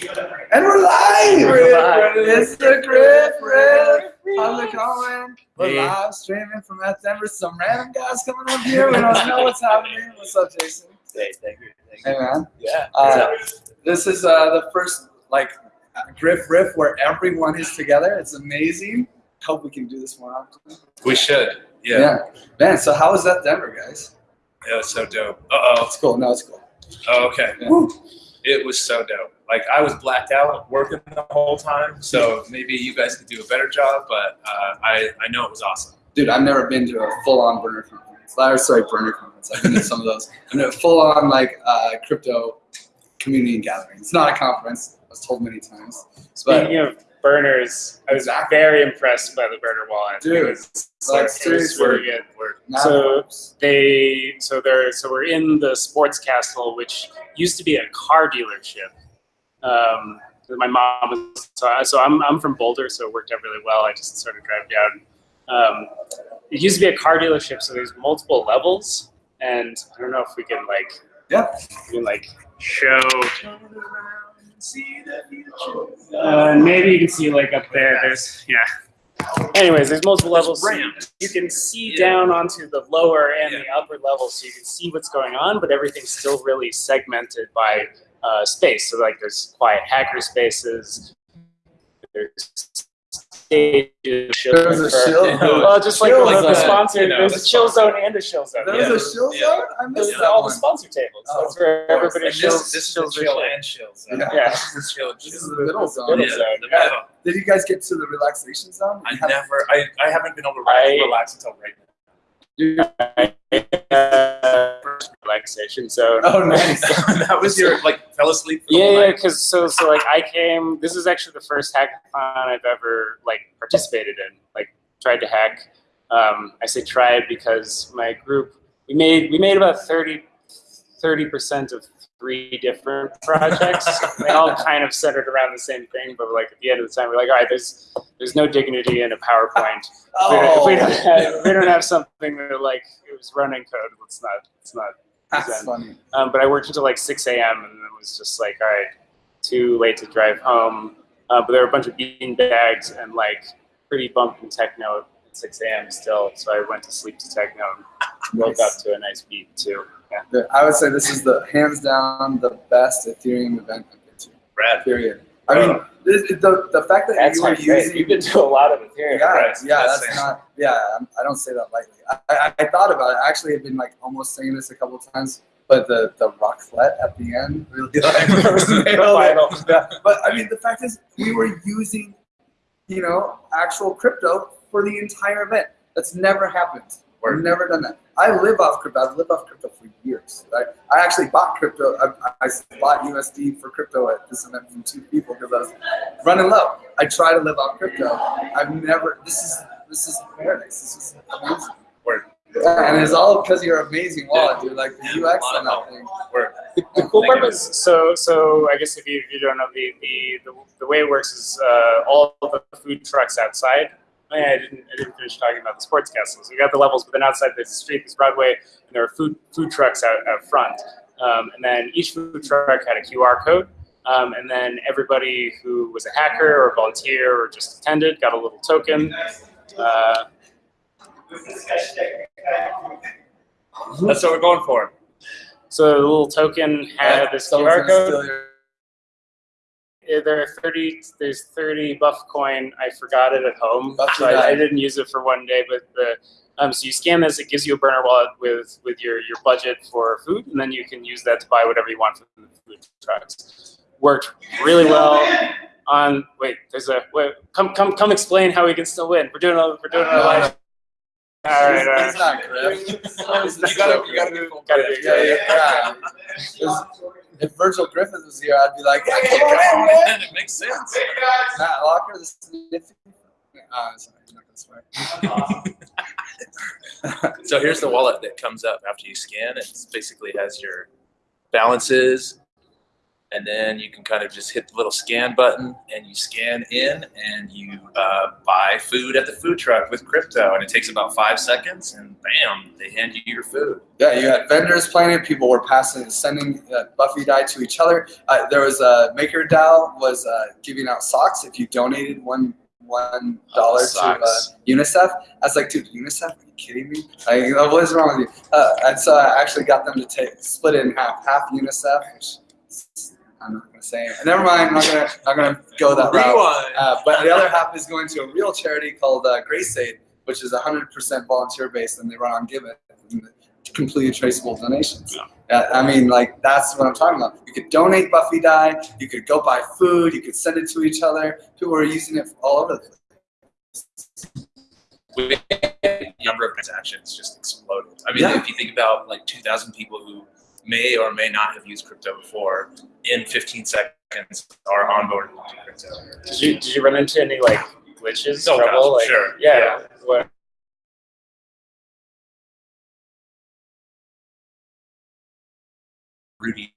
And we're live! We're live. It's the Griff Riff! How's it going? We're Hey. live streaming from ETHDenver. Some random guys coming up here. We don't know what's happening. What's up, Jason? Hey, thank you. Thank Hey, you. man. Yeah. Uh, this is uh, the first like Griff Riff where everyone is together. It's amazing. Hope we can do this more often. we should. Yeah. yeah. Man, so how was that Denver, guys? It was so dope. Uh oh. It's cool. No, it's cool. Oh, okay. Yeah. It was so dope. Like I was blacked out working the whole time, so maybe you guys could do a better job. But uh, I I know it was awesome. Dude, I've never been to a full-on burner conference. Or, sorry, burner conference. I've been to some of those. I've been to a full-on like uh, crypto community and gathering. It's not a conference. I was told many times. But Speaking of burners, I was Exactly. very impressed by the burner wallet. Dude, it was, like, it was seriously. really good. now, So they, so they're, so we're in the sports castle, which used to be a car dealership. Um, my mom was, so, I- so I'm, I'm from Boulder, so it worked out really well. I just sort of drive down. Um, it used to be a car dealership, so there's multiple levels, and I don't know if we can like, Yeah. we can like show. Uh, maybe you can see like up there. There's yeah. Anyways, there's multiple levels. so you- can see Yeah. down onto the lower and Yeah. the upper level, so you can see what's going on, but everything's still really segmented by uh, space. So like, there's quiet hacker spaces. There's stages. There's a chill zone. Well, just like Chill the, the sponsor, You know, there's a chill zone and a chill zone. There's Yeah. a chill Yeah. zone? I There's missed that all the sponsor tables. Oh, That's where everybody And chills. this, this is the their chill and chill zone. Yeah. Yeah. This is chill and This is the middle zone. Middle Yeah, zone, the yeah. middle. Did you guys get to the relaxation zone? I You never. I, I haven't been able to I- relax until right now. Uh, relaxation zone. Oh, nice. that was your like fell asleep. Yeah, yeah, because so so like I came. This is actually the first hackathon I've ever like participated in. Like tried to hack. Um, I say tried because my group we made we made about 30 percent of three different projects. they all kind of centered around the same thing, but like at the end of the time, we're like, all right, there's there's no dignity in a PowerPoint. Oh, If we don't have, we don't have something that like it was running code. Let's not. It's not. that's funny. Um, but I worked until like 6 a.m. and it was just like, all right, too late to drive home. Uh, but there were a bunch of bean bags and like pretty bumping techno at 6 a.m. still. So I went to sleep to techno and woke Nice. up to a nice beat too. Yeah. I would say this is the hands down the best Ethereum event I've been to. Brad. Period. I mean, this, the the fact that That's you were not great. using You've been to a lot of Ethereum. yeah, right. yeah, That's that's not yeah. I'm- I don't say that lightly. I, I, I thought about it. I actually have been like almost saying this a couple times, but the the rocklet at the end really like nailed it. Final. Yeah, But I mean, the fact is, we were using, you know, actual crypto for the entire event. That's never happened. We've never done that. I live off crypto. I've lived off crypto for years. Right? I actually bought crypto. I, I bought USD for crypto at this event from two people because I was running low. I try to live off crypto. I've never. This is this is paradise. This is amazing. Word. Yeah, and it's all because of your amazing wallet, dude. Like the UX on that thing. Word. The, the cool part is so so. I guess if you, if you don't know the, the the the way it works is uh, all of the food trucks outside. Oh, yeah, I didn't I didn't finish talking about the sports castles. We got the levels, but then outside there's the street, there's Broadway, and there are food food trucks out, out front. Um, and then each food truck had a QR code. Um, and then everybody who was a hacker or volunteer or just attended got a little token. Uh, That's what we're going for. so the little token had this QR code. Steal your- Yeah, there are 30 there's 30 buff coin. I forgot it at home. Buff so I, I didn't use it for one day but the um, so you scan this it gives you a burner wallet with with your your budget for food and then you can use that to buy whatever you want from the food trucks. Worked really well on wait there's a wait come come come explain how we can still win. We're doing a we're doing a No, live all right all right It's not Griff. You gotta, you gotta be full Gotta Yeah, yeah, yeah. If- If Virgil Griffith was here, I'd be like, "Yeah, come on, man." It makes sense. Matt Locker, the sniffy. Uh, sorry, I'm not gonna swear. So here's the wallet that comes up after you scan. It basically has your balances, and then you can kind of just hit the little scan button and you scan in and you uh, buy food at the food truck with crypto and it takes about five seconds and bam they hand you your food Yeah, you had vendors playing it. People were passing, sending uh, Buffidai to each other. Uh, there was a Maker DAO was uh, giving out socks if you donated one one dollar to uh. UNICEF. I was like, dude, UNICEF? Are you kidding me? Like, what is wrong with you? Uh, and so I actually got them to take split it in half, half UNICEF. I'm not gonna say. It. Never mind. I'm not gonna not gonna go that route. Uh, but the other half is going to a real charity called uh, Grace Aid, which is 100% volunteer based, and they run on Giveth, completely traceable donations. Uh, I mean, like that's what I'm talking about. You could donate Buffidai, you could go buy food, you could send it to each other. People are using it all over the place. the number of transactions just exploded. I mean, Yeah. if you think about like 2,000 people who may or may not have used crypto before, in 15 seconds are onboarded into crypto. Did you did you run into any like glitches, Oh, gosh, trouble? like, sure. Yeah. Yeah. Rudy.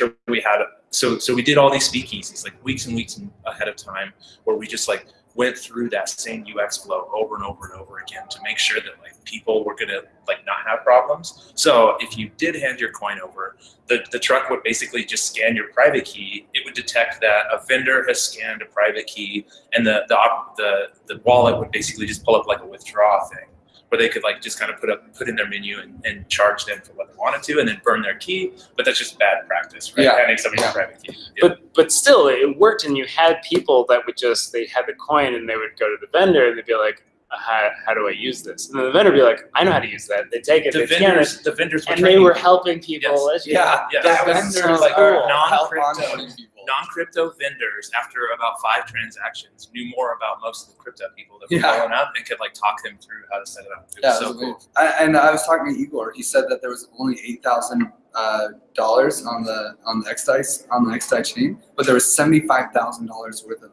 Sure, we had so so we did all these speakeasies like weeks and weeks ahead of time where we just like went through that same UX flow over and over and over again to make sure that like people were gonna like not have problems. So if you did hand your coin over, the, the truck would basically just scan your private key. It would detect that a vendor has scanned a private key, and the the the, the wallet would basically just pull up like a withdraw thing, where they could like just kind of put up put in their menu and, and charge them for what they wanted to, and then burn their key. But that's just bad practice, right? Yeah. Handing somebody's Yeah. private key. Yeah. But but still, it worked, and you had people that would just they had the coin, and they would go to the vendor, and they'd be like, uh, "How how do I use this?" And then the vendor would be like, "I know how to use that." They take it, the they vendors, it, the vendors were and they were helping people. Yes. Yeah, Yeah, the that was vendors sort of like are non-crypto. Help onboarding people. non-crypto vendors after about five transactions knew more about most of the crypto people that were Yeah. following up and could like talk them through how to set it up. It Yeah, was so cool. I, and I was talking to Igor. He said that there was only eight thousand uh, dollars on the on the XDAI on the XDAI chain, but there was seventy five thousand dollars worth of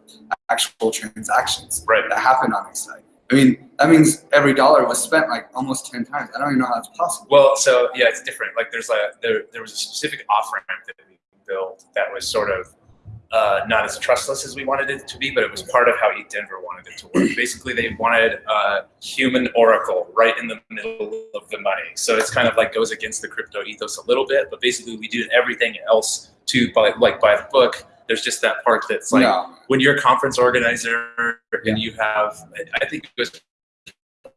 actual transactions Right. that happened on XDAI. I mean, that means every dollar was spent like almost ten times. I don't even know how that's possible. Well, so yeah, it's different. Like there's a there there was a specific off ramp that we built that was sort of uh, not as trustless as we wanted it to be, but it was part of how ETHDenver wanted it to work. Basically, they wanted a human oracle right in the middle of the money. So it's kind of like goes against the crypto ethos a little bit, but basically we do everything else to by like by the book. There's just that part that's like no. when you're a conference organizer Yeah. and you have, I think it was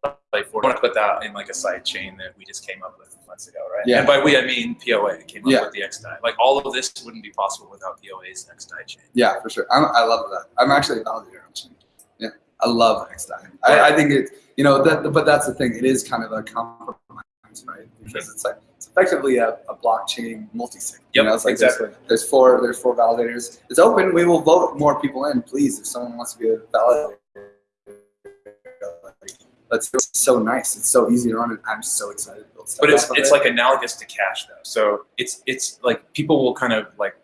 like we want to put that in like a side chain that we just came up with months ago, right? Yeah. And by we I mean POA came up Yeah. with the XDAI. Like all of this wouldn't be possible without POA's XDAI chain. Yeah, for sure. I'm, I love that. I'm actually a validator on chain. Yeah, I love XDAI. I, I think it, you know, that, but that's the thing. It is kind of a compromise, right? Because it's like it's effectively a, a blockchain multi-sig. you know, it's like exactly. There's, there's four. There's four validators. It's open. We will vote more people in, please. If someone wants to be a validator, that's it's so nice. It's so easy to run, and I'm so excited to build stuff. But it's it's it. like analogous to cash though. So it's it's like people will kind of like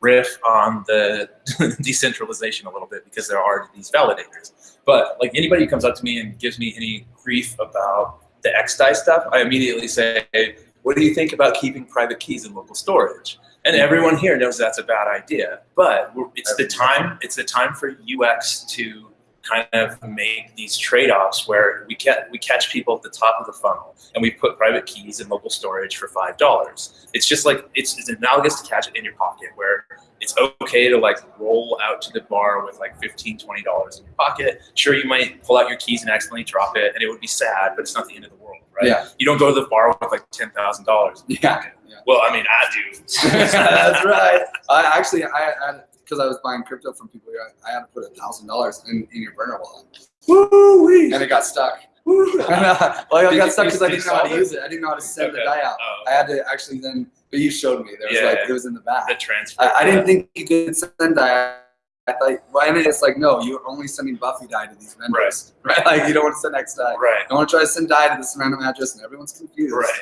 riff on the decentralization a little bit because there are these validators. But like anybody who comes up to me and gives me any grief about the XDAI stuff, I immediately say, "What do you think about keeping private keys in local storage?" And everyone here knows that's a bad idea. But it's the time. It's the time for UX to kind of make these trade-offs where we get we catch people at the top of the funnel and we put private keys in local storage for five dollars. It's just like it's, it's analogous to catch it in your pocket where it's okay to like roll out to the bar with like 15 20 dollars in your pocket. Sure, you might pull out your keys and accidentally drop it, and it would be sad, but it's not the end of the world, right? Yeah. You don't go to the bar with like ten thousand dollars. Yeah. Well, I mean, I do. That's right. I actually, I had because I was buying crypto from people. I, I had to put a thousand dollars in in your burner wallet, Woo-wee. and it got stuck. Woo. And, uh, well, it Did got stuck because I did you didn't know how to it? use it. I didn't know how to send the Okay. DAI out. Oh, I had to actually then, but you showed me. There was Yeah, like yeah. it was in the back. the transfer. I, I didn't think you could send DAI. I thought, well, and it's like, no, you're only sending Buffidai to these vendors, right? Like you don't want to send XDAI. Right. You don't want to try to send DAI to this random address, and everyone's confused, Right.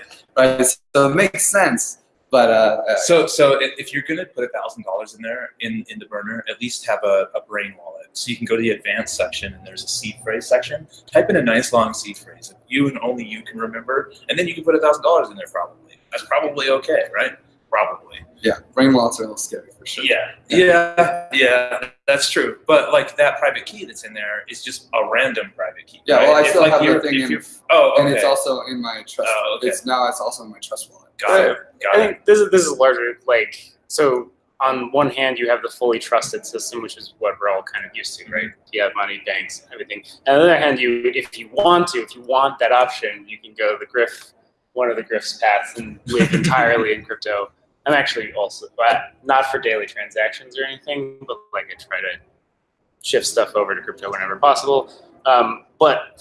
right? So it makes sense. But uh, uh, So, so if you're gonna put a thousand dollars in there in in the burner, at least have a, a brain wallet. So you can go to the advanced section and there's a seed phrase section. Type in a nice long seed phrase that you and only you can remember, and then you can put a thousand dollars in there. Probably that's probably okay, right? Probably. yeah, brain wallets are a little scary for sure. Yeah, yeah, yeah. That's true. But like that private key that's in there is just a random private key. Yeah, right? well, I still have the thing in- Oh, okay. And it's also in my trust. Oh, okay. It's now it's also in my trust wallet. Got it. Got I it. think this is this is larger like so. On one hand, you have the fully trusted system, which is what we're all kind of used to, right? You have money, banks, everything. And on the other hand, you if you want to, if you want that option, you can go the Griff, one of the Griff's paths, and live entirely in crypto. I'm actually also not for daily transactions or anything, but like I try to shift stuff over to crypto whenever possible. Um, but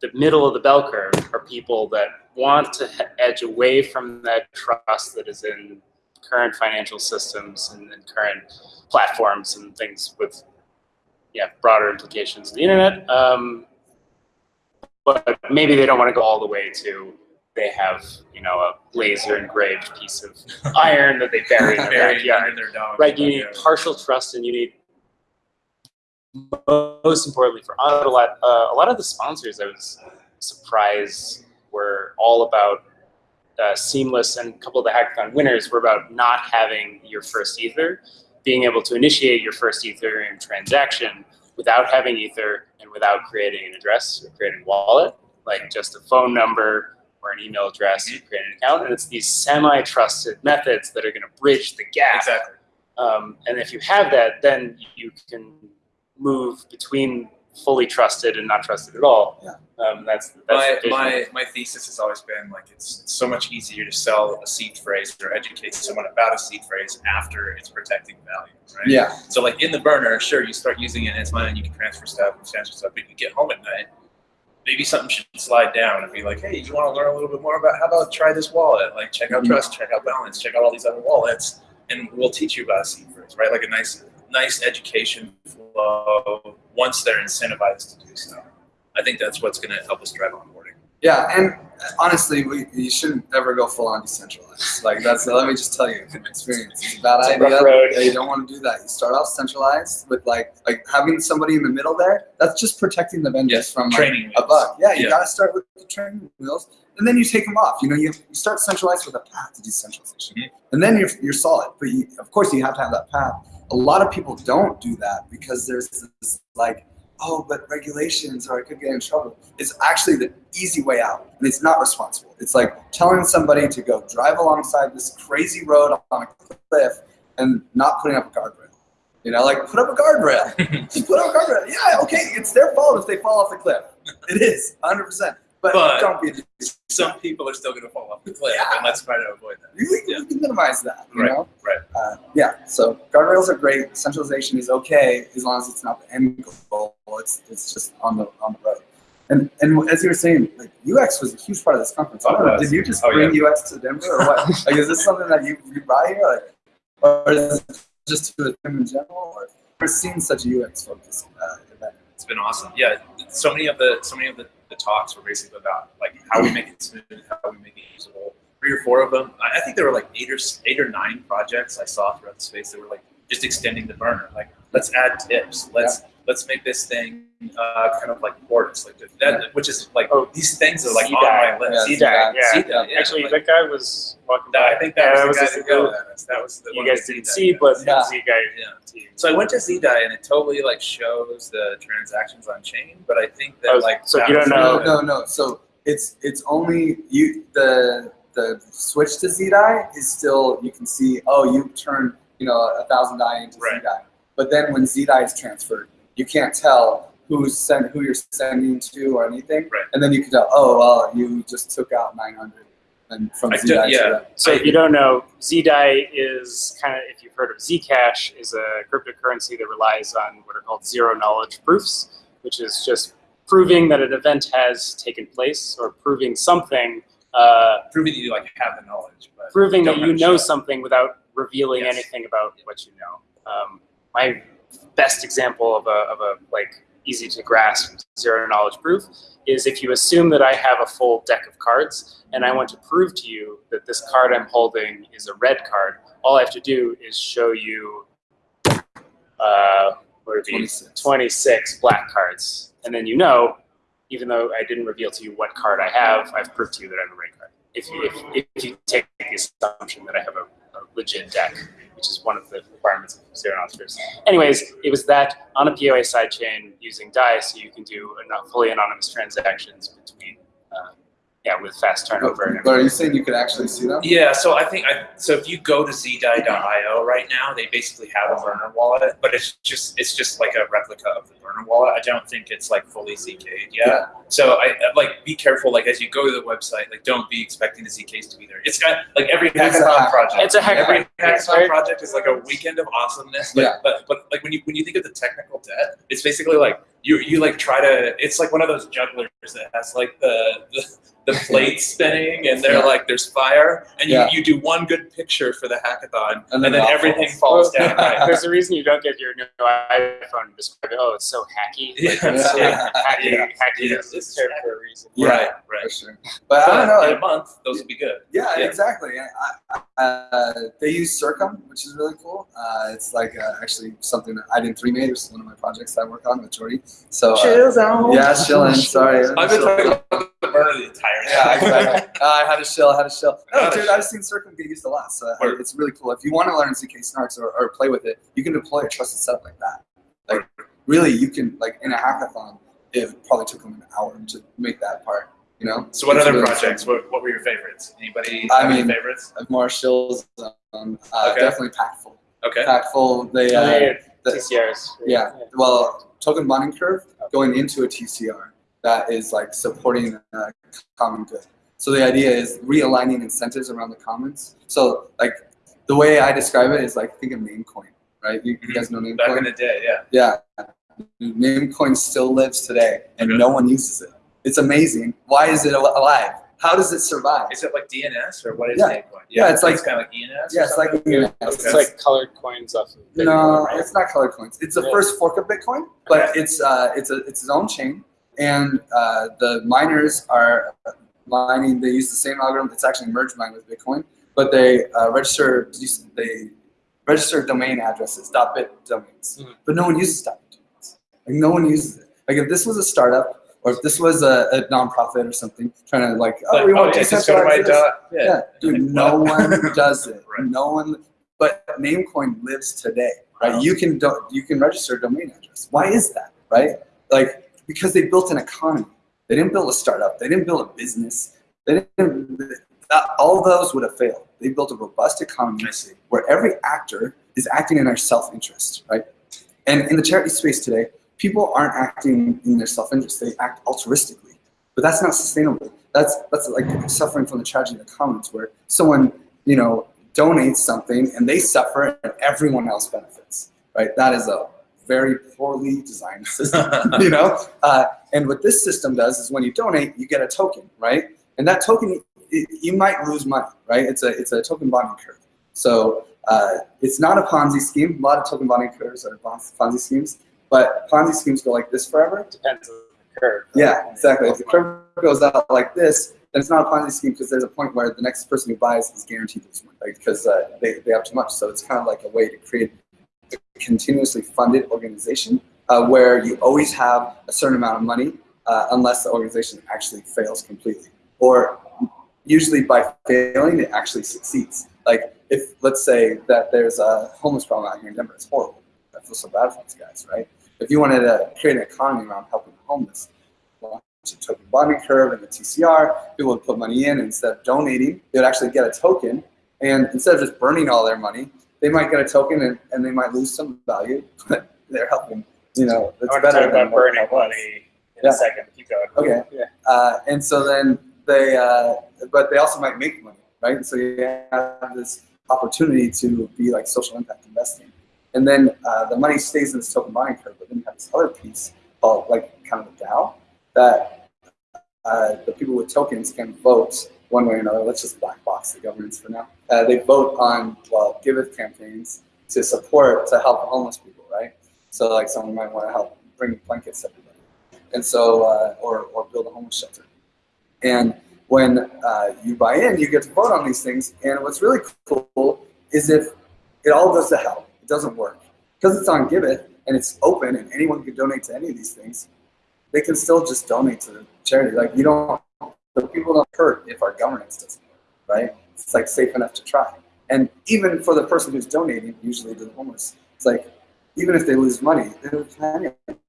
the middle of the bell curve are people that want to edge away from that trust that is in current financial systems and, and current platforms and things with yeah broader implications of the internet. Um, but maybe they don't want to go all the way to they have you know a laser engraved piece of iron that they bury in their Buried backyard. under their dog. Right, you need partial trust, and you need most importantly for a lot. Uh, a lot of the sponsors, I was surprised, were all about uh, seamless, and a couple of the hackathon winners were about not having your first ether, being able to initiate your first Ethereum transaction without having ether and without creating an address or creating a wallet, like just a phone number or an email address, you create an account, and it's these semi-trusted methods that are going to bridge the gap Exactly. um, and if you have that, then you can move between fully trusted and not trusted at all. Yeah. Um, that's that's my, my my thesis has always been like it's, it's so much easier to sell a seed phrase or educate someone about a seed phrase after it's protecting value, right? Yeah, So like in the burner, sure, you start using it and it's and you can transfer stuff and transfer stuff, but you get home at night, maybe something should slide down and be like, hey, you want to learn a little bit more about how about try this wallet? Like check out Mhm. Trust, check out Balance, check out all these other wallets, and we'll teach you about a seed phrase, right? Like a nice nice education flow once they're incentivized to do so. I think that's what's going to help us drive onboarding. yeah, and honestly, we you shouldn't ever go full on decentralized. Like that's let me just tell you from experience, it's a bad It's idea. rough road. Yeah, you don't want to do that. You start off centralized with like like having somebody in the middle there. That's just protecting the vendors Yes, from like, training a wheels. bug. Yeah, you Yeah. gotta start with the training wheels, and then you take them off. You know, you, you start centralized with a path to decentralization, Mhm. and then you're you're solid. But you, of course, you have to have that path. A lot of people don't do that because there's this like, oh, but regulations or I could get in trouble. It's actually the easy way out, and it's not responsible. It's like telling somebody to go drive alongside this crazy road on a cliff and not putting up a guardrail. You know, like put up a guardrail. Just put up a guardrail. Yeah, okay, it's their fault if they fall off the cliff. It is, 100%. But, But- don't be Some people are still going to fall off the cliff, Yeah. and let's try to avoid that. you, you can minimize that, you Right, know? right. Uh, yeah, so guardrails are great. Centralization is okay as long as it's not the end goal. It's, it's just on the on the road. And and as you were saying, like UX was a huge part of this conference. Oh, know, did you just Oh, bring UX to Denver or what? like, is this something that you, you brought here, like, or is it just to them in general? Or we're seeing such a UX focus uh, event. It's been awesome. Yeah, so many of the so many of the, the talks were basically about like how we make it smooth, how we make it usable. Three or four of them. I, think there were like eight or eight or nine projects I saw throughout the space that were like just extending the burner. Like let's add tips. Let's let's make this thing uh, kind of like ports, like that, Yeah. which is like Oh, things things are like on CDAI. my list. Yeah, CDAI, yeah. CDAI, yeah, Actually, like- that guy was walking That- by. I think that Yeah, was the just- guy to go. That was, that was the You one guys didn't see, but Yeah. Z guy Yeah. So I went to ZDAI and it totally like shows the transactions on chain, but I think that Oh, like so that you don't know- No, no, no. So it's it's only you the the switch to ZDAI is still you can see oh you turned you know a thousand DAI into Right. ZDAI, but then when ZDAI is transferred, you can't tell who's send who you're sending to or anything, Right. and then you can tell oh well you just took out nine hundred and from I ZDAI yeah. that. So if you don't know, ZDAI is kind of, if you've heard of Zcash, is a cryptocurrency that relies on what are called zero knowledge proofs, which is just proving that an event has taken place or proving something, uh, proving that you like have the knowledge, but proving that you know something without revealing Yes. anything about what you know. Um, my best example of a, of a like easy to grasp zero knowledge proof is if you assume that I have a full deck of cards, and I want to prove to you that this card I'm holding is a red card, all I have to do is show you uh, what would 26. 26 black cards. And then you know, even though I didn't reveal to you what card I have, I've proved to you that I have a red card. If you, if, if you take the assumption that I have a, a legit deck, which is one of the requirements of zero knowledge Anyways, it was that on a POA sidechain using DAI, so you can do fully anonymous transactions between, uh, yeah, with fast oh, turnover. and But are you saying you could actually see them? Yeah, so I think I so if you go to zdie.io right now, they basically have a burner wallet, but it's just it's just like a replica of the burner wallet. I don't think it's like fully ZK'd yet. Yeah. So I like be careful. Like as you go to the website, like don't be expecting the ZKs to be there. It's got like every It's a hackathon project. It's a hack- Every hackathon very- project is like a weekend of awesomeness. But, Yeah. but but like when you when you think of the technical debt, it's basically like you you like try to. It's like one of those jugglers that has like the the, the plates spinning and they're Yeah. like there's fire and you, Yeah. you do one good picture for the hackathon And and then then, everything falls. falls down. Right. There's a reason you don't get your new iPhone and describe it. Oh, it's so hacky. Yeah, Like, it's, yeah. hacky, Yeah. hacky Yeah. is this term for a reason. Yeah. Right, right. sure. But I don't know. in a month, those would be good. Yeah, Yeah. exactly. I, I, uh, they use Circom, which is really cool. Uh, it's like uh, actually something that iden3 made, which is one of my projects that I work on with Jordi. So uh, zone. yeah, chilling. Sorry, I've been talking about the burner the entire Yeah, exactly. Uh, I had a shell. I had a shell. No, Gotta dude, chill. I've seen Circom get used a lot, so Word. it's really cool. If you want to learn ZK Snarks or, or play with it, you can deploy a trusted setup like that. Like, really, you can like in a hackathon. It probably took them an hour to make that part. You know. So what It's other really projects? What, what were your favorites? Anybody I have any mean- favorites? fun. Marshall's, um, uh, Okay. definitely Packful. Okay. Packful. They. Uh, Yeah, the- TCRs. Yeah. Well, token bonding curve going into a TCR that is like supporting a common good. So the idea is realigning incentives around the commons. So like the way I describe it is like think of Namecoin, right? You, you guys know Mm-hmm. Back in the day, yeah. Yeah. Namecoin still lives today and Okay. no one uses it. It's amazing. Why is it alive? How does it survive? Is it like DNS or what is Yeah. Namecoin? Yeah, it's like- kind of like ENS. Yeah, it's like Yeah. It's Okay. like colored coins off of Bitcoin, No, right? it's not colored coins. It's the Yeah. first fork of Bitcoin, but it's uh, it's a it's its own chain, and uh, the miners are mining. They use the same algorithm. It's actually merge mined with Bitcoin, but they uh, register they register domain addresses dot .bit domains, Mhm. but no one uses .bit domains. Like no one uses it. Like if this was a startup or if this was a, a nonprofit or something trying to like oh we oh, want to just go to my dot. Yeah. yeah, dude, no one does it. Right. No one. But Namecoin lives today, right? Wow. You can do, you can register a domain address. Why is that, right? Like because they built an economy. They didn't build a startup. They didn't build a business. They didn't. that- all those would have failed. They built a robust economy where every actor is acting in their self-interest, right? And in the charity space today, people aren't acting in their self-interest; they act altruistically. But that's not sustainable. That's that's like suffering from the tragedy of the commons, where someone you know donates something and they suffer, and everyone else benefits, right? That is a very poorly designed system, you know. Uh, and what this system does is when you donate, you get a token, right? And that token, it, you might lose money, right? It's a it's a token bonding curve. So uh, it's not a Ponzi scheme. A lot of token bonding curves are Ponzi schemes, but Ponzi schemes go like this forever. Depends on the curve. Yeah, exactly. If the curve goes out like this, then it's not a Ponzi scheme because there's a point where the next person who buys is guaranteed to lose money because uh, they, they have too much. So it's kind of like a way to create continuously funded organization uh, where you always have a certain amount of money uh, unless the organization actually fails completely. Or usually by failing, it actually succeeds. Like if, let's say that there's a homeless problem out here in Denver, it's horrible. I feel so bad for these guys, right? If you wanted to create an economy around helping the homeless, launch a token bonding curve and the TCR, people would put money in instead of donating, they would actually get a token. And instead of just burning all their money, they might get a token and, and they might lose some value, but they're helping. You know, I it's to better talk than about burning money in Yeah. a second. Keep going. Okay. Yeah. Uh, and so then they, uh, but they also might make money, right? And so you have this opportunity to be like social impact investing. And then uh, the money stays in this token buying curve, but then you have this other piece called like kind of a DAO that uh, the people with tokens can vote one way or another. Let's just black box the governance for now. Uh, they vote on, well, giveth campaigns to support, to help homeless people, right? So like someone might want to help bring blankets to everybody. And so, uh, or, or build a homeless shelter. And when uh, you buy in, you get to vote on these things. And what's really cool is if it all goes to hell, it doesn't work because it's on Giveth and it's open and anyone can donate to any of these things. They can still just donate to the charity. Like you don't, the people don't hurt if our governance doesn't work, right? It's like safe enough to try. And even for the person who's donating, usually to the homeless, it's like even if they lose money, they lose plenty of money.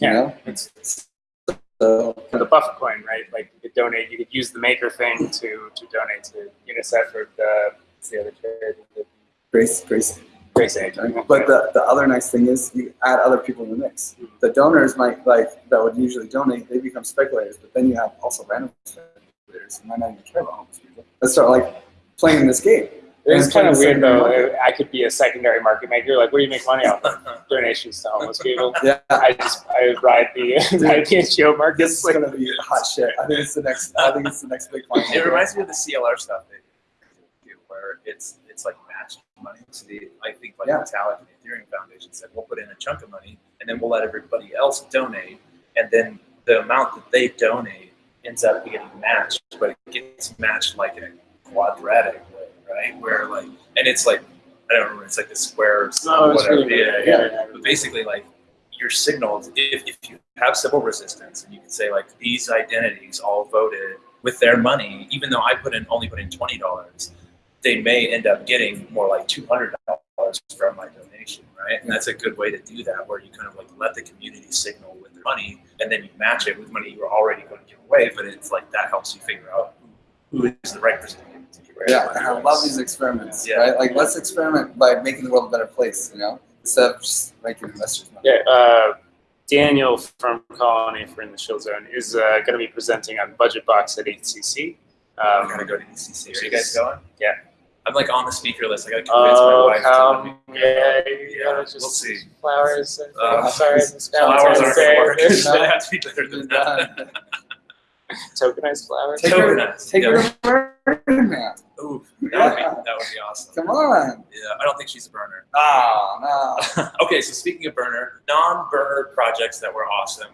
You Yeah. know? It's So for the Buffett coin, right? Like you could donate, you could use the maker thing to to donate to UNICEF or the the other charity, Grace, Grace. Grace Aid. But the, the other nice thing is you add other people in the mix. Mm-hmm. The donors might like that would usually donate, they become speculators, but then you have also random speculators who might not even care about homeless people. Let's start like playing this game. it's kind of weird though. market. I could be a secondary market maker. Like, what do you make money off? Donations to homeless people. Yeah, I just I ride the ride the NGO market. this is gonna be hot shit. I think it's the next. I think it's the next big one. It reminds me of the CLR stuff they do, where it's it's like matched money. So the, I think like Yeah. Vitalik and the Ethereum Foundation said, we'll put in a chunk of money, and then we'll let everybody else donate, and then the amount that they donate ends up getting matched, but it gets matched like in a quadratic way, right? Where like, and it's like I don't remember, it's like the square or No, whatever. really yeah, yeah. Yeah. But basically, like you're signaled if, if you have Sybil resistance and you can say like these identities all voted with their money, even though I put in only put in twenty dollars, they may end up getting more like two hundred dollars from my donation, right? And that's a good way to do that, where you kind of like let the community signal with money, and then you match it with money you were already going to give away. But it's like that helps you figure out who, who is the right person to give it to. Yeah, I love these experiments. Yeah. Right? Like let's experiment by making the world a better place. You know, instead of just making investors money. Yeah, uh, Daniel from Colony for In the Shield Zone is uh, going to be presenting on Budget Box at EthCC. I Um, gotta go to EthCC. Are you guys going? yeah. I'm like on the speaker list. I gotta convince my oh, wife. to come, let me- yeah, Yeah, gotta just we'll see. flowers. and Uh, things. sorry, Flowers aren't gonna work. It's gonna have to be better than that. Tokenized flowers. Take Tokenized, take yeah. her to Burning Man. Ooh, that would be Yeah. that would be awesome. Come on. Yeah, I don't think she's a burner. Oh no. okay, so speaking of burner, non-burner projects that were awesome.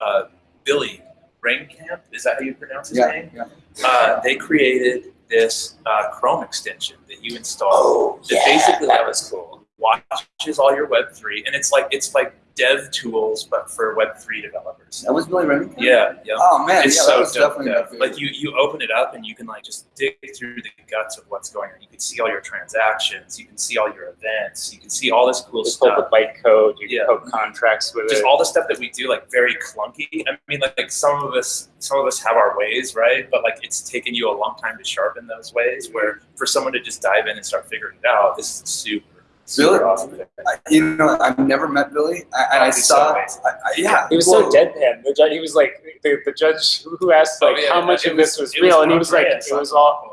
Uh, Billy Rennekamp, is that how you pronounce his Yeah. name? yeah. Uh, they created this uh, Chrome extension that you install. Oh, that yeah, basically that was cool. Watches all your Web three, and it's like it's like dev tools, but for Web three developers. That was Billy Remington. Yeah, yeah. Oh man, it's yeah, so that was dope. definitely yeah. Like you, you open it up and you can like just dig through the guts of what's going on. You can see all your transactions. You can see all your events. You can see all this cool You pull stuff. the byte code. You Yeah. can poke contracts with Just it. all the stuff that we do, like very clunky. I mean, like, like some of us, some of us have our ways, right? But like it's taken you a long time to sharpen those ways. Where for someone to just dive in and start figuring it out, this is super, super Really? awesome. I, you know, I've never met Billy, I- and Oh, I he's so saw. I, I, yeah, He was well, so deadpan. The judge, he was like, the, the judge who asked Oh, like yeah, how much it of this was it real, and he was like, it was on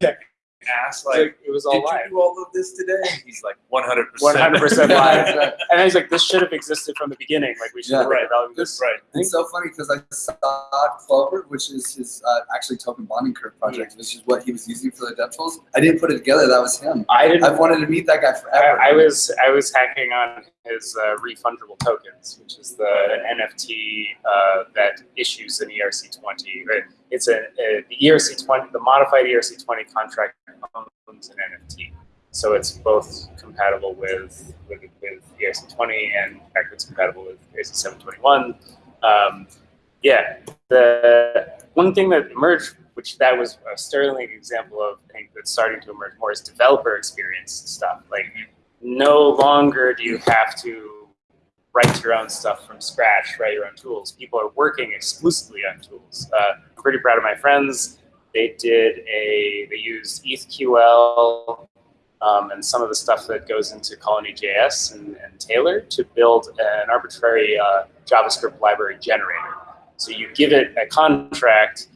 all, Like, asked like, like, it was all did live. you do all of this today? He's like, 100%. 100% live. And I was like, this should have existed from the beginning. Like we should have Yeah. been Right. developing this. Right. It's so funny because I saw Clover, which is his uh, actually token bonding curve project, which is what he was using for the dev tools. I didn't put it together. That was him. I didn't. I've wanted to meet that guy forever. I, I was I was hacking on his uh, refundable tokens, which is the NFT uh, that issues an ERC20. Right? It's a, a the ERC20, the modified ERC20 contract owns an NFT, so it's both compatible with with, with ERC20 and backwards compatible with ERC721. Um, yeah, the one thing that emerged, which that was a sterling example of, I think that's starting to emerge more, is developer experience stuff. Like, no longer do you have to write your own stuff from scratch, write your own tools. People are working exclusively on tools. Uh, I'm pretty proud of my friends. They did a, they used ETHQL um, and some of the stuff that goes into Colony.js and, and Taylor to build an arbitrary uh, JavaScript library generator. So you give it a contract,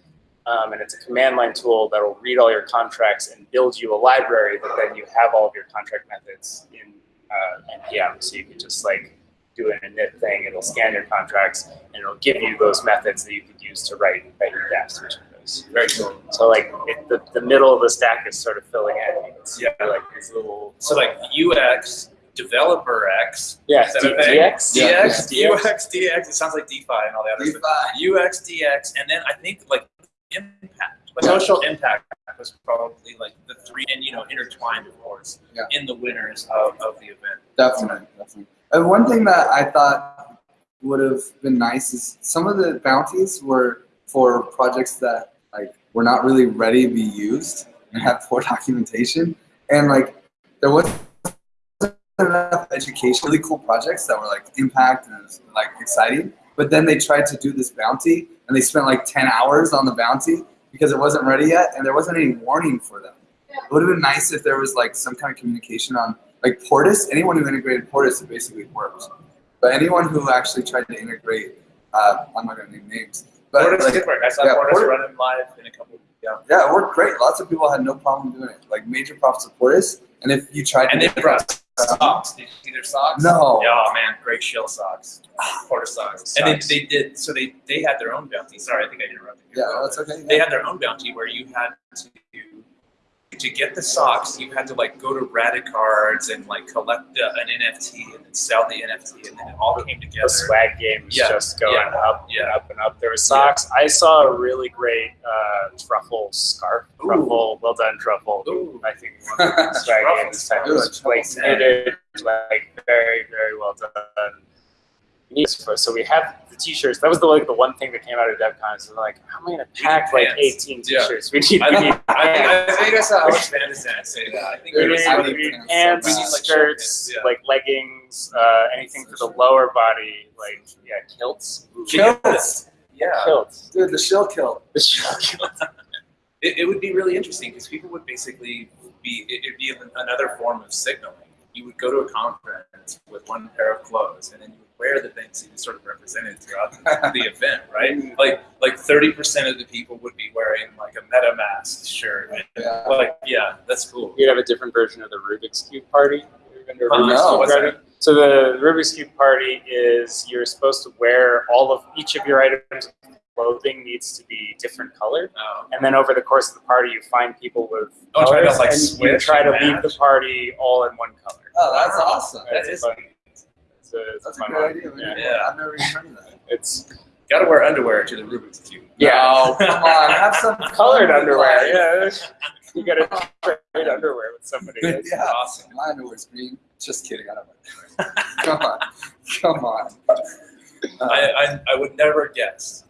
um, and it's a command line tool that will read all your contracts and build you a library that then you have all of your contract methods in uh, NPM. So you can just like do an init thing, it'll scan your contracts, and it'll give you those methods that you could use to write, write your dApps, which are those. Very cool. So like it, the, the middle of the stack is sort of filling in. You can like these little So like UX, developer X, yeah Is that D- a? DX Yeah. DX, Yeah. UX, DX. It sounds like DeFi and all the other stuff. DeFi. UX, DX, and then I think like in But social impact was probably like the three, and you know, intertwined, of course, Yeah. in the winners of, of the event. Definitely, definitely. And one thing that I thought would have been nice is some of the bounties were for projects that like were not really ready to be used and had poor documentation, and like there wasn't enough education. Really cool projects that were like impact and was, like exciting, but then they tried to do this bounty and they spent like ten hours on the bounty because it wasn't ready yet and there wasn't any warning for them. It would have been nice if there was like some kind of communication on like Portis, anyone who integrated Portis, it basically worked. But anyone who actually tried to integrate, uh, I'm not gonna name names, but Portis like, did work. I saw yeah, Portis Portis- running live in a couple. Yeah, yeah, it worked great. Lots of people had no problem doing it. Like major props to Portis. And if you tried and to they brought socks. Did you see their socks? No. Yeah, oh man, great shill socks, Portis socks. And Socks. they did. So they they had their own bounty. Sorry, I think I interrupted. you. yeah, that's okay. they had their own bounty where you had to to get the socks you had to like go to Radicards and like collect uh, an NFT and then sell the NFT and then it all came together. The swag game is Yeah, just going yeah, up yeah. and up and up. There were socks. I saw a really great uh, truffle scarf. Ooh. Truffle, well done, truffle. Ooh. I think one of the swag game this time was like like very, very well done. Yes, for- So we have the t-shirts. That was the like the one thing that came out of DevCon. So we're like, how am I gonna pack like pants. 18 t-shirts? We need, I, we need I, think, pants. I think I saw Alex Van de Sande say that. I think We we need, were we need need pants pants, so bad. Like skirts, shirts, yeah. like leggings, uh, anything for the lower body, like yeah, kilts. Kilts. Yeah, Kilts. Dude, the shill kilt. The shirt kilt. it, it would be really interesting because people would basically be it, it'd be another form of signaling. You would go to a conference with one pair of clothes, and then you would wear the things that you sort of represented throughout the event, right? Like like thirty percent of the people would be wearing like a MetaMask shirt. Yeah. Like yeah, that's cool. You'd have a different version of the Rubik's Cube party. You ever been to a Uh, no, Cube party? So the Rubik's Cube party is you're supposed to wear all of each of your items clothing needs to be different colored. Oh. And then over the course of the party, you find people with Oh, try to, like, and you try to and leave the party all in one color. Oh, that's awesome. That It's is fun. It's a, it's That's a good one. idea. man. Yeah. I've never even heard of that. It's Got to wear underwear to the Rubik's cube. Yeah. No, come on. Have some colored underwear. Yeah, you gotta trade underwear with somebody. That's- Yeah. Awesome. My underwear's green. Just kidding. I don't know. Come on. Come on. Uh, I, I, I would never guess.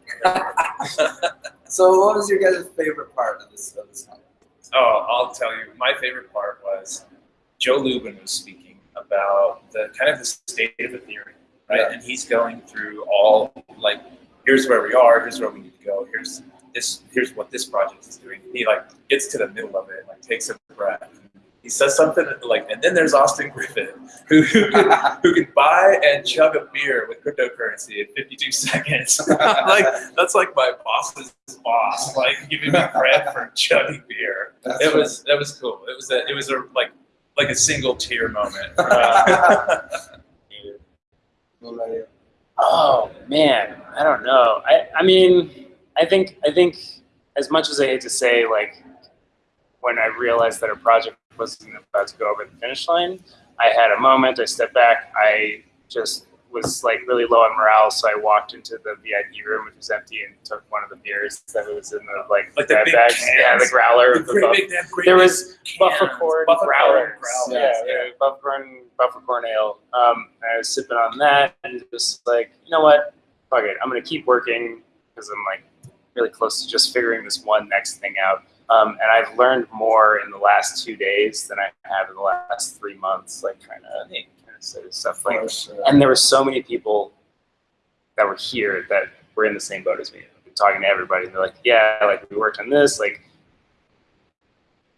so, what was your guys' favorite part of this of this conference? Oh, I'll tell you. My favorite part was Joe Lubin was speaking about the kind of the state of Ethereum, right? Yeah. And he's going through all like, here's where we are, here's where we need to go, here's this, here's what this project is doing. He like gets to the middle of it, like takes a breath. He says something like, and then there's Austin Griffith, who, who, can, who can buy and chug a beer with cryptocurrency in 52 seconds. like that's like my boss's boss, like giving me credit for chugging beer That's it was that was cool. It was a it was a like like a single tear moment. Uh, What about you? Oh man, I don't know. I I mean, I think I think as much as I hate to say, like when I realized that a project wasn't about to go over the finish line, I had a moment. I stepped back. I just was like really low on morale, so I walked into the VIP room, which was empty, and took one of the beers that was in the like, Like the big bags. cans. Yeah, the growler. the the big, there was. Buffercorn growlers. growlers, Yeah, yeah. yeah, Buffercorn, Buffercorn ale. Um, I was sipping on that and just like, you know what? Fuck it. I'm gonna keep working because I'm like really close to just figuring this one next thing out. Um, and I've learned more in the last two days than I have in the last three months, like trying to, say stuff like. Sure. And there were so many people that were here that were in the same boat as me. I've been talking to everybody, and they're like, "Yeah, like we worked on this. Like,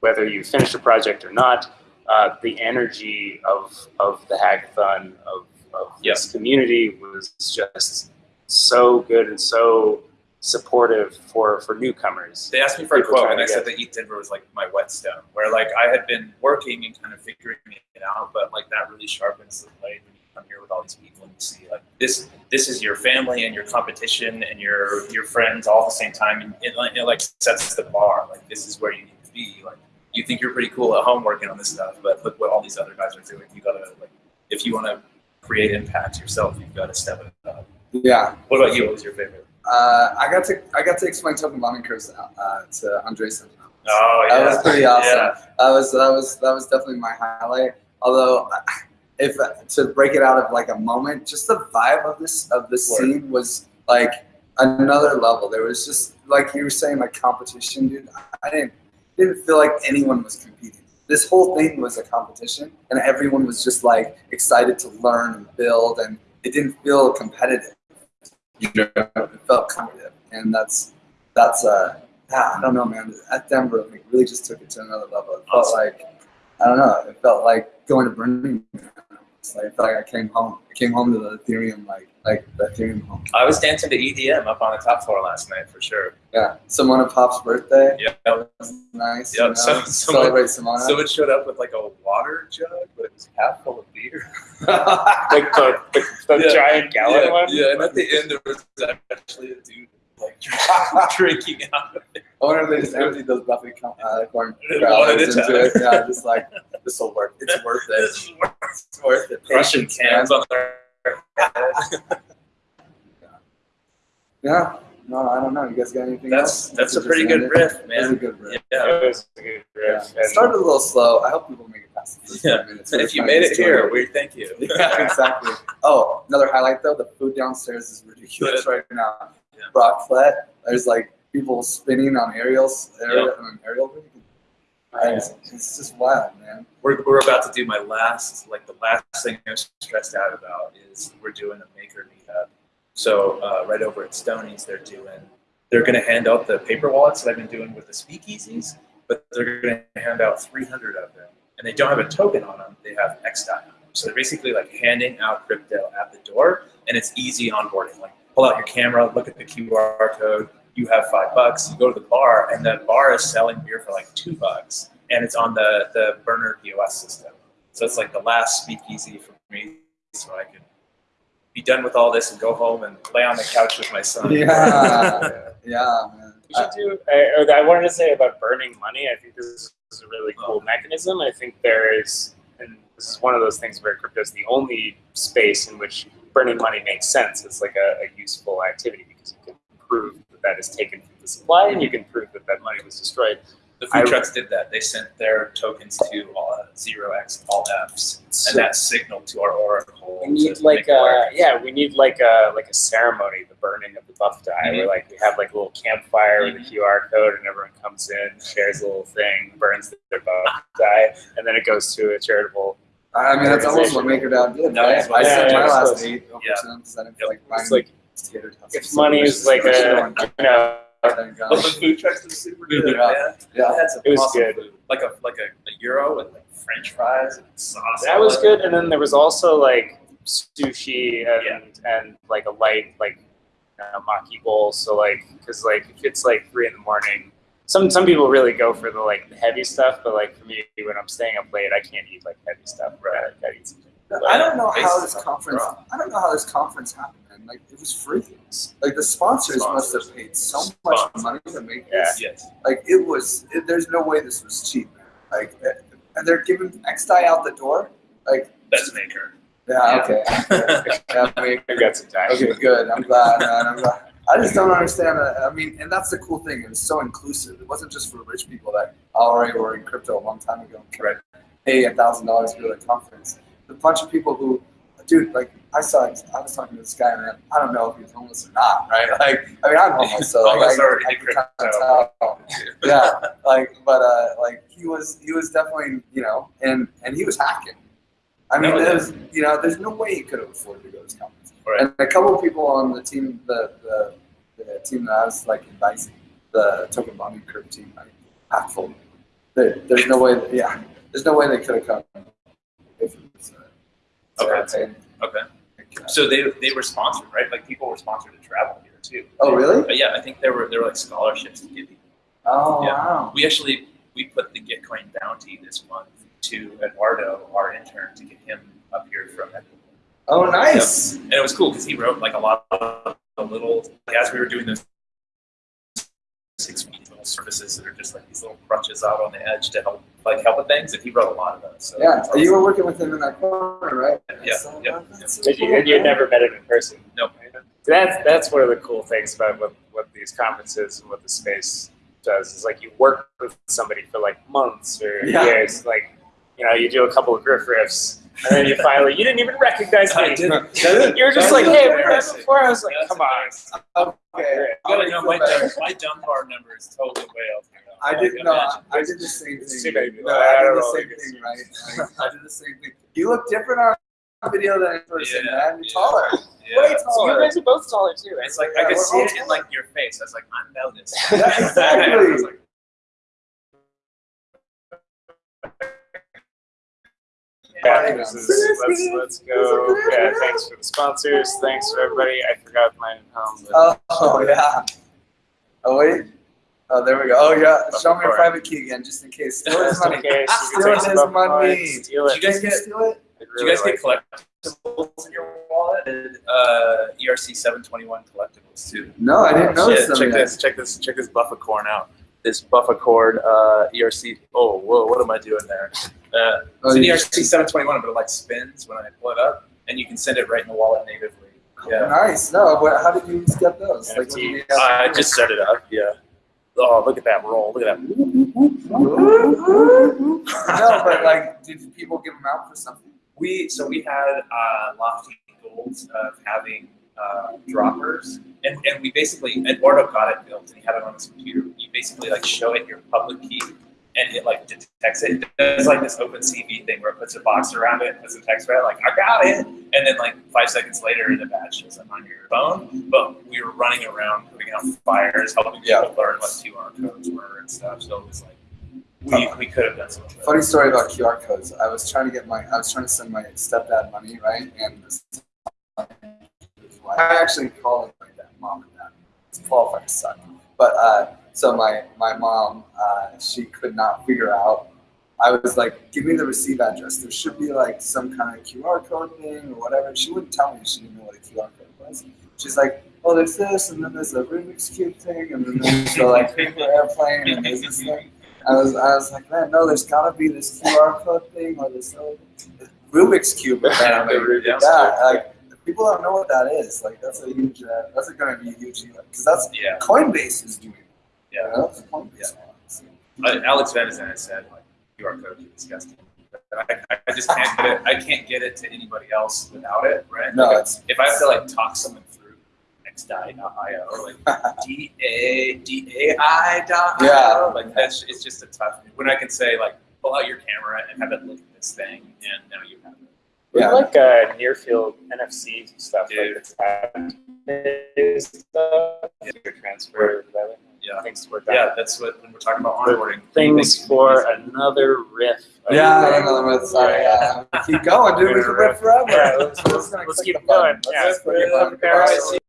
whether you finished a project or not, uh, the energy of of the hackathon of of this community was just so good and so supportive for for newcomers. They asked me for a quote, and I said that ETHDenver was like my whetstone, where like I had been working and kind of figuring it out, but like that really sharpens the blade when you come here with all these people and you see like this this is your family and your competition and your your friends all at the same time, and it, like- it like sets the bar. Like this is where you need to be. Like you think you're pretty cool at home working on this stuff, but look what all these other guys are doing. You gotta like if you want to create impact yourself, you've got to step it up. Yeah. What about you? What was your favorite? Uh, I got to I got to explain token bonding curves uh, to Andres. Oh yeah, That was pretty awesome. Yeah. That was that was that was definitely my highlight. Although, if to break it out of like a moment, just the vibe of this of this Word. scene was like another level. There was just like you were saying, like competition, dude. I didn't didn't feel like anyone was competing. This whole thing was a competition, and everyone was just like excited to learn and build, and it didn't feel competitive. You know, it felt competitive, and that's that's uh yeah, I don't know, man. ETHDenver, like, really just took it to another level. It felt Awesome. like I don't know. It felt like going to Burning Man. It's like, I felt like I came home. I came home to the Ethereum, like like the Ethereum home. I was dancing to EDM up on the top floor last night for sure. Yeah, Simona Pop's birthday. Yeah. That was nice. Yep, You know? so- someone- Celebrate Simona. Someone showed up with like a water jug, but it was half full of beer. Like the, the, the Yeah. giant gallon yeah, one. Yeah, and at the end there was actually a dude like drinking out of it. I wonder if they just emptied those Buffy com- uh, corn One growlers at a into time. it. Yeah, just like this will work. It's worth it. This is worth It's worth it. crushing Patience, man. cans on their head. Yeah. No, I don't know. You guys got anything That's else? that's a pretty good it? riff, That's a man. good riff. Yeah. It was a good Yeah. It started a little slow. I hope people make it past the first Yeah. minutes. And if you made it destroy here, we thank you. yeah, exactly. Oh, another highlight though, the food downstairs is ridiculous right now. Yeah. Brocklet, there's like people spinning on aerials, aerial, on an aerial rig. Yeah. It's, it's just wild, man. We're, we're about to do my last, like the last thing I'm stressed out about is we're doing a maker meetup. So uh, right over at Stoney's, they're doing, they're going to hand out the paper wallets that I've been doing with the speakeasies, but they're going to hand out 300 of them, and they don't have a token on them. They have XDAI. So they're basically like handing out crypto at the door, and it's easy onboarding. Like pull out your camera, look at the QR code. You have five bucks. You go to the bar, and the bar is selling beer for like two bucks, and it's on the the burner POS system. So it's like the last speakeasy for me, so I can be done with all this and go home and lay on the couch with my son. Yeah. Yeah, man. We should do. I, I wanted to say about burning money. I think this is a really cool oh. mechanism. I think there is, and this is one of those things where crypto is the only space in which burning money makes sense. It's like a, a useful activity because you can prove that that is taken from the supply, and you can prove that that money was destroyed. The food I- trucks did that. They sent their tokens to all, uh, zero X all Fs, So- and that signaled to our oracle. We to need like make a yeah, we need like a like a ceremony, the burning of the Buffidai, Mhm. where like we have like a little campfire with Mhm. a QR code, and everyone comes in, shares a little thing, burns their buff die, and then it goes to a charitable. I mean, that's almost what MakerDAO did, No, right? it's I what- sent yeah, my yeah, last eight over yeah. cents. I didn't feel Yep. like It's buying like if money is like a you know, Well, the food trucks were super good, Yeah. man. Yeah. It It was good. food. Like a like a, a euro with like French fries and sauce. that was good, and then there was also like sushi and and like a light like uh, maki bowl. So like because like if it's like three in the morning. Some, some people really go for the like the heavy stuff, but like for me, when I'm staying up late, I can't eat like heavy stuff. Right, I gotta eat something. I don't know how this conference. I don't know how this conference happened. Man. Like it was free. Like the sponsors, must have paid so much money to make Yeah. this. Yes. Like it was. It, there's no way this was cheap. Like, eh, and they're giving XDAI out the door. Like, That's maker. yeah, okay. yeah, I mean, I've got some time. okay, good. I'm glad, man. I'm glad. I just don't understand that. I mean, and that's the cool thing. It was so inclusive. It wasn't just for rich people that already were in crypto a long time ago. and could Pay a thousand dollars for the conference. A bunch of people who, dude, like I saw. I was talking to this guy, man. I don't know if he's homeless or not, right? Like, I mean, I'm homeless, so like, I, I can kinda crypto. tell. Yeah, like, but uh, like he was, he was definitely, you know, and and he was hacking. I mean, No, there's, you know, there's no way he could have afforded to go to this conference. Right. And a couple of people on the team, the, the, the team that I was like advising, the token bonding curve team, like half full. There, there's no way, that, yeah, there's no way they could have come. If Okay. Okay. So they they were sponsored, right? Like people were sponsored to travel here too. oh, really? But yeah, I think there were there were like scholarships to give people. Oh, Yeah. wow. We actually we put the Gitcoin bounty this month to Eduardo, our intern, to get him up here from Ecuador. Oh, nice. And it was cool because he wrote like a lot of the little like, as we were doing those six week little services that are just like these little crutches out on the edge to help like help with things, and he wrote a lot of those. So Yeah, it's you were working with him in that corner, right? Yeah, So, yeah, that's so you, and you had never met him in person. Nope. That's that's one of the cool things about what, what these conferences and what the space does is like you work with somebody for like months or Yeah. years. Like, you know, you do a couple of griff riffs and then you finally you didn't even recognize I me. did. You're just like, hey, we met embarrassing. before. I was like, come on. Okay. You gotta know my dumb, my dumb bar number is totally way off. I did no, imagine. I did the same thing. No, I I don't did the same thing, right? Like, I did the same thing. You look different on video than in person, Yeah, man. You're yeah. taller. Yeah. Way So you taller. guys are both taller too. It's like Yeah, I could see all it in like your face. I was like, I know this. Yeah, exactly. I was like, let's, let's go. Yeah, thanks for the sponsors. Thanks for everybody. I forgot mine at home. But Oh, yeah. Oh wait. Oh, there we go. Oh yeah. Show me your private key again, just in case. Steal his money. case, you Steal his money. coins, Steal Did you guys Can you get- steal it? I'd Do you guys really get collectibles in your wallet? Uh, ERC 721 collectibles too. No, I didn't notice Shit, them check yet. this. Check this. Check this Bufficorn out. This Bufficorn uh, ERC. Oh, whoa! What am I doing there? Uh, Oh, it's an ERC 721, but it like spins when I pull it up, and you can send it right in the wallet natively. Yeah. Nice. No, what, how did you get those? Like, you NFTs. I just set it up. Yeah. Oh, look at that roll! Look at that. no, but like, did people give them out for something? We so we had uh, lofty goals of having uh, droppers, and, and we basically Eduardo got it built, and he had it on his computer. You basically like show it your public key, and it like detects it. It's like this OpenCV thing where it puts a box around it, and puts a text it, like I got it, and then like five seconds later, the badge shows up on your phone. But we were running around putting out fires, helping Yeah. people learn what QR codes were and stuff. So it was like we, we could have done something. Funny story about QR codes. I was trying to get my, I was trying to send my stepdad money, right? And this, I actually call him my dad, mom and dad. It's qualified son. But uh, so my my mom, uh, she could not figure out. I was like, give me the receive address. There should be like some kind of QR code thing or whatever. She wouldn't tell me. She didn't know what a QR code was. She's like, oh, there's this, and then there's a Rubik's cube thing, and then there's the like paper airplane, and there's this thing. I was, I was like, man, no, there's gotta be this QR code thing or this other Rubik's cube. apparently. Yeah, like people don't know what that is. Like that's a huge, uh, that's going to be a huge because that's Yeah. Coinbase is doing. it. Yeah. It's Coinbase. Uh, Alex Van de Sande said like QR code is disgusting. I, I- I just can't get it. I can't get it to anybody else without it, right? No, Like, if I have to like talk someone through xdai.io or like d a d a i dot Yeah. like that's it's just a tough. When I can say like pull out your camera and have it look at this thing, and now you have it. We Yeah. like uh, near field NFC stuff, Dude. like the stuff, your transfer, whatever. Yeah. Things to work Yeah, that's what when we're talking about onboarding. Things for another riff. yeah, another one. Sorry, yeah. Keep going, dude. We can live forever. Yeah, let's, let's, Let's keep going. Yeah, Let's click the